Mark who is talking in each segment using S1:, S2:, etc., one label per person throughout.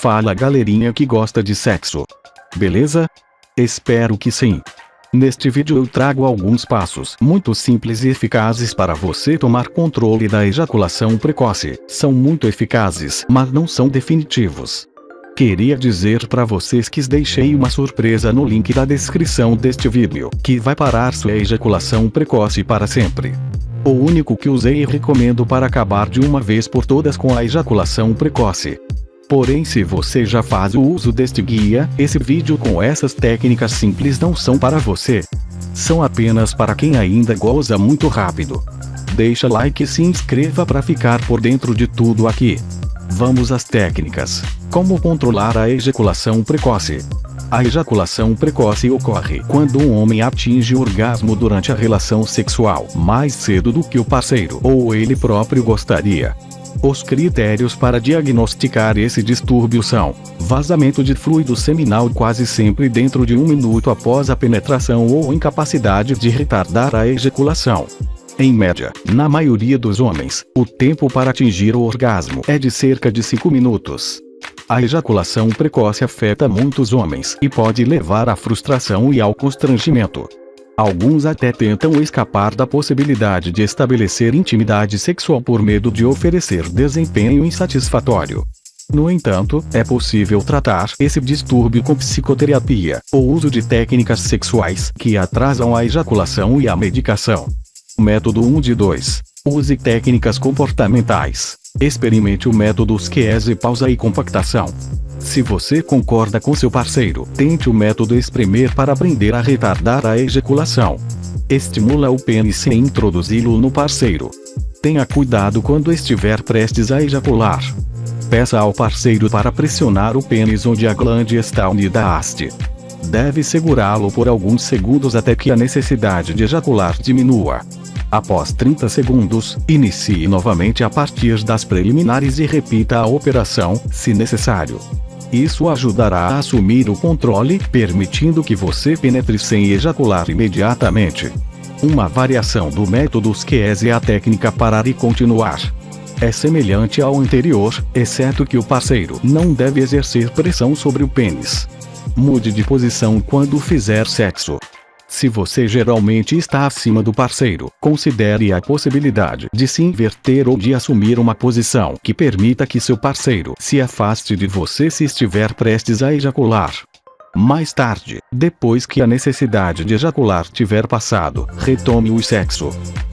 S1: Fala galerinha que gosta de sexo. Beleza? Espero que sim. Neste vídeo eu trago alguns passos muito simples e eficazes para você tomar controle da ejaculação precoce. São muito eficazes, mas não são definitivos. Queria dizer para vocês que deixei uma surpresa no link da descrição deste vídeo, que vai parar sua ejaculação precoce para sempre. O único que usei e recomendo para acabar de uma vez por todas com a ejaculação precoce. Porém se você já faz o uso deste guia, esse vídeo com essas técnicas simples não são para você. São apenas para quem ainda goza muito rápido. Deixa like e se inscreva para ficar por dentro de tudo aqui. Vamos às técnicas. Como controlar a ejaculação precoce? A ejaculação precoce ocorre quando um homem atinge o orgasmo durante a relação sexual mais cedo do que o parceiro ou ele próprio gostaria. Os critérios para diagnosticar esse distúrbio são vazamento de fluido seminal quase sempre dentro de um minuto após a penetração ou incapacidade de retardar a ejaculação. Em média, na maioria dos homens, o tempo para atingir o orgasmo é de cerca de 5 minutos. A ejaculação precoce afeta muitos homens e pode levar à frustração e ao constrangimento. Alguns até tentam escapar da possibilidade de estabelecer intimidade sexual por medo de oferecer desempenho insatisfatório. No entanto, é possível tratar esse distúrbio com psicoterapia, ou uso de técnicas sexuais que atrasam a ejaculação e a medicação. Método 1 de 2. Use técnicas comportamentais. Experimente o método SQS pausa e compactação. Se você concorda com seu parceiro, tente o método espremer para aprender a retardar a ejaculação. Estimula o pênis e introduzi-lo no parceiro. Tenha cuidado quando estiver prestes a ejacular. Peça ao parceiro para pressionar o pênis onde a glande está unida à haste. Deve segurá-lo por alguns segundos até que a necessidade de ejacular diminua. Após 30 segundos, inicie novamente a partir das preliminares e repita a operação, se necessário. Isso ajudará a assumir o controle, permitindo que você penetre sem ejacular imediatamente. Uma variação do método SQS é a técnica parar e continuar. É semelhante ao anterior, exceto que o parceiro não deve exercer pressão sobre o pênis. Mude de posição quando fizer sexo. Se você geralmente está acima do parceiro, considere a possibilidade de se inverter ou de assumir uma posição que permita que seu parceiro se afaste de você se estiver prestes a ejacular. Mais tarde, depois que a necessidade de ejacular tiver passado, retome o sexo.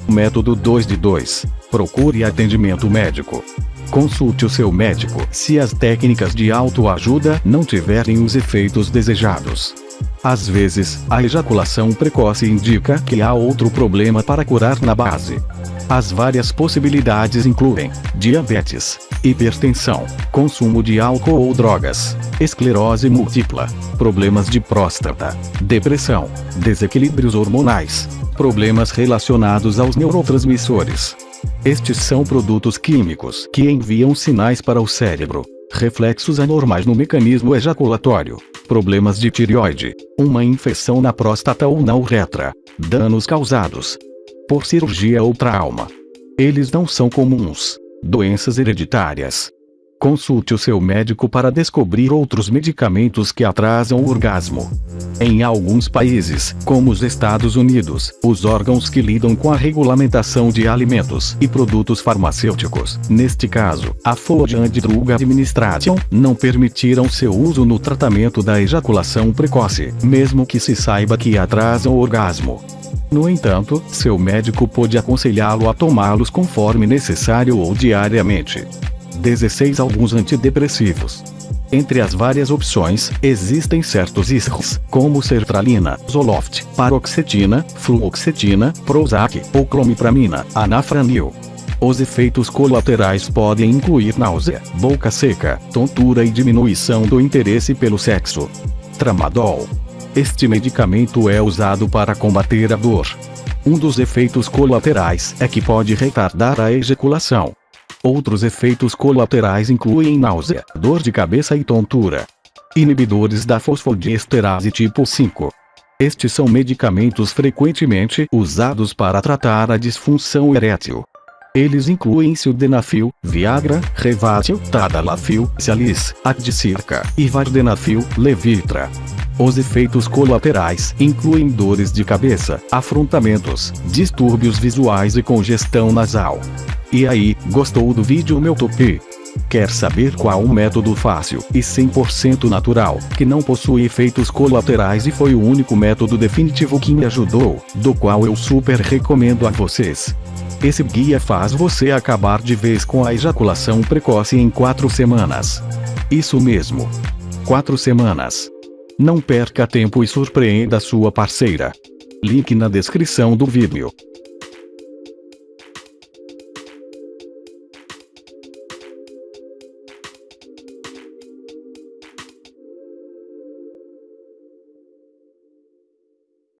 S1: Método 2 de 2. Procure atendimento médico. Consulte o seu médico se as técnicas de autoajuda não tiverem os efeitos desejados. Às vezes, a ejaculação precoce indica que há outro problema para curar na base. As várias possibilidades incluem diabetes, hipertensão, consumo de álcool ou drogas, esclerose múltipla, problemas de próstata, depressão, desequilíbrios hormonais, problemas relacionados aos neurotransmissores. Estes são produtos químicos que enviam sinais para o cérebro, reflexos anormais no mecanismo ejaculatório, problemas de tireoide, uma infecção na próstata ou na uretra, danos causados por cirurgia ou trauma. Eles não são comuns. Doenças hereditárias. Consulte o seu médico para descobrir outros medicamentos que atrasam o orgasmo. Em alguns países, como os Estados Unidos, os órgãos que lidam com a regulamentação de alimentos e produtos farmacêuticos, neste caso, a Food Drug Administration, não permitiram seu uso no tratamento da ejaculação precoce, mesmo que se saiba que atrasam o orgasmo. No entanto, seu médico pode aconselhá-lo a tomá-los conforme necessário ou diariamente. 16 Alguns antidepressivos. Entre as várias opções, existem certos iscos, como sertralina, Zoloft, paroxetina, fluoxetina, Prozac ou clomipramina, anafranil. Os efeitos colaterais podem incluir náusea, boca seca, tontura e diminuição do interesse pelo sexo. Tramadol. Este medicamento é usado para combater a dor. Um dos efeitos colaterais é que pode retardar a ejaculação. Outros efeitos colaterais incluem náusea, dor de cabeça e tontura. Inibidores da fosfodiesterase tipo 5. Estes são medicamentos frequentemente usados para tratar a disfunção erétil. Eles incluem sildenafil, Viagra, Revatil, Tadalafil, Cialis, Adcirca e Vardenafil, Levitra. Os efeitos colaterais incluem dores de cabeça, afrontamentos, distúrbios visuais e congestão nasal. E aí, gostou do vídeo meu topi? Quer saber qual o método fácil e 100% natural, que não possui efeitos colaterais e foi o único método definitivo que me ajudou, do qual eu super recomendo a vocês. Esse guia faz você acabar de vez com a ejaculação precoce em 4 semanas. Isso mesmo. 4 semanas. Não perca tempo e surpreenda sua parceira. Link na descrição do vídeo.